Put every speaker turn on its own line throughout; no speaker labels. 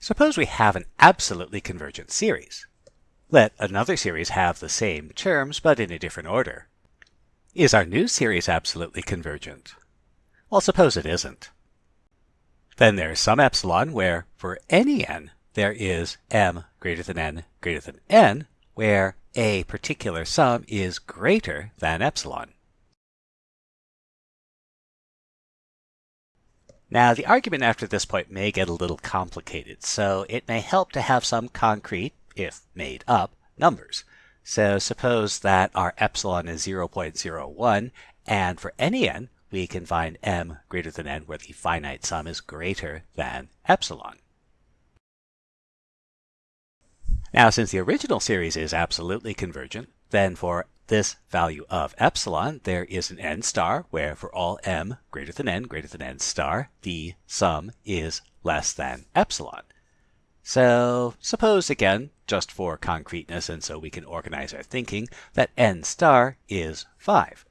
Suppose we have an absolutely convergent series. Let another series have the same terms but in a different order. Is our new series absolutely convergent? Well, suppose it isn't. Then there's some epsilon where, for any n, there is m greater than n greater than n, where a particular sum is greater than epsilon. Now, the argument after this point may get a little complicated, so it may help to have some concrete, if made up, numbers. So suppose that our epsilon is 0.01, and for any n, we can find m greater than n where the finite sum is greater than epsilon. Now, since the original series is absolutely convergent, then for this value of epsilon, there is an n star where for all m greater than n greater than n star, the sum is less than epsilon. So suppose again, just for concreteness and so we can organize our thinking, that n star is 5.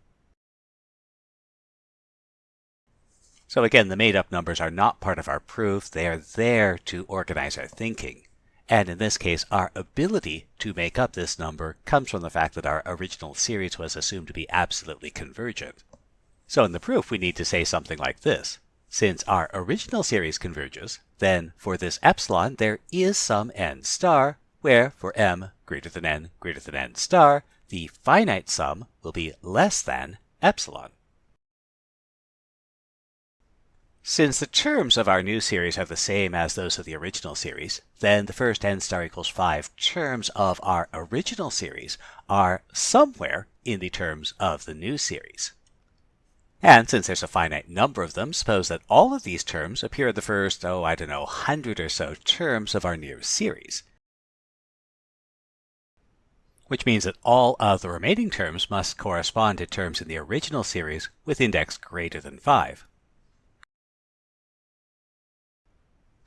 So again, the made up numbers are not part of our proof. They are there to organize our thinking. And in this case, our ability to make up this number comes from the fact that our original series was assumed to be absolutely convergent. So in the proof, we need to say something like this. Since our original series converges, then for this epsilon, there is some n star, where for m greater than n greater than n star, the finite sum will be less than epsilon. Since the terms of our new series are the same as those of the original series, then the first n star equals 5 terms of our original series are somewhere in the terms of the new series. And since there's a finite number of them, suppose that all of these terms appear in the first, oh, I don't know, 100 or so terms of our new series. Which means that all of the remaining terms must correspond to terms in the original series with index greater than 5.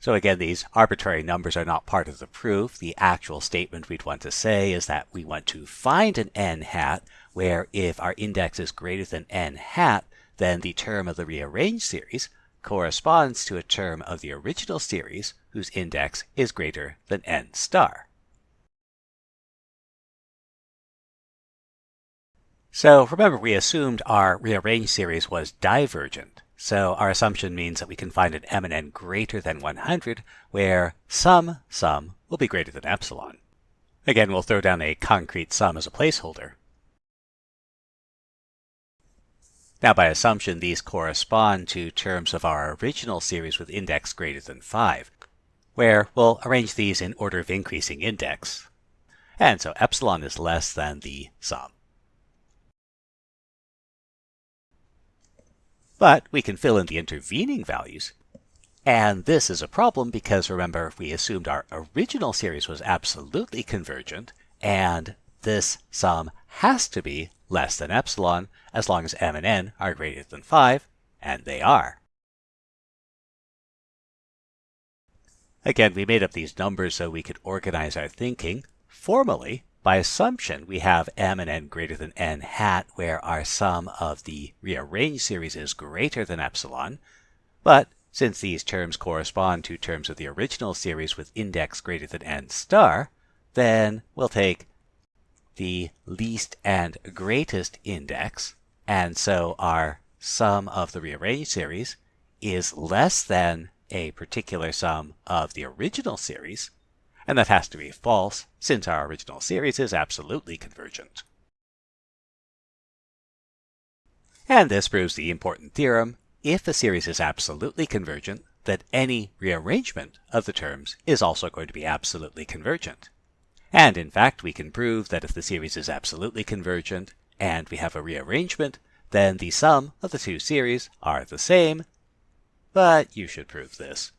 So again, these arbitrary numbers are not part of the proof. The actual statement we'd want to say is that we want to find an n hat where if our index is greater than n hat, then the term of the rearranged series corresponds to a term of the original series whose index is greater than n star. So remember we assumed our rearranged series was divergent. So our assumption means that we can find an m and n greater than 100 where some sum will be greater than epsilon. Again, we'll throw down a concrete sum as a placeholder. Now by assumption, these correspond to terms of our original series with index greater than 5, where we'll arrange these in order of increasing index. And so epsilon is less than the sum. But we can fill in the intervening values. And this is a problem because remember, we assumed our original series was absolutely convergent, and this sum has to be less than epsilon as long as m and n are greater than 5, and they are. Again, we made up these numbers so we could organize our thinking. Formally, by assumption, we have m and n greater than n hat where our sum of the rearranged series is greater than epsilon. But since these terms correspond to terms of the original series with index greater than n star, then we'll take the least and greatest index, and so our sum of the rearranged series is less than a particular sum of the original series, and that has to be false since our original series is absolutely convergent. And this proves the important theorem, if a series is absolutely convergent, that any rearrangement of the terms is also going to be absolutely convergent. And in fact, we can prove that if the series is absolutely convergent and we have a rearrangement, then the sum of the two series are the same, but you should prove this.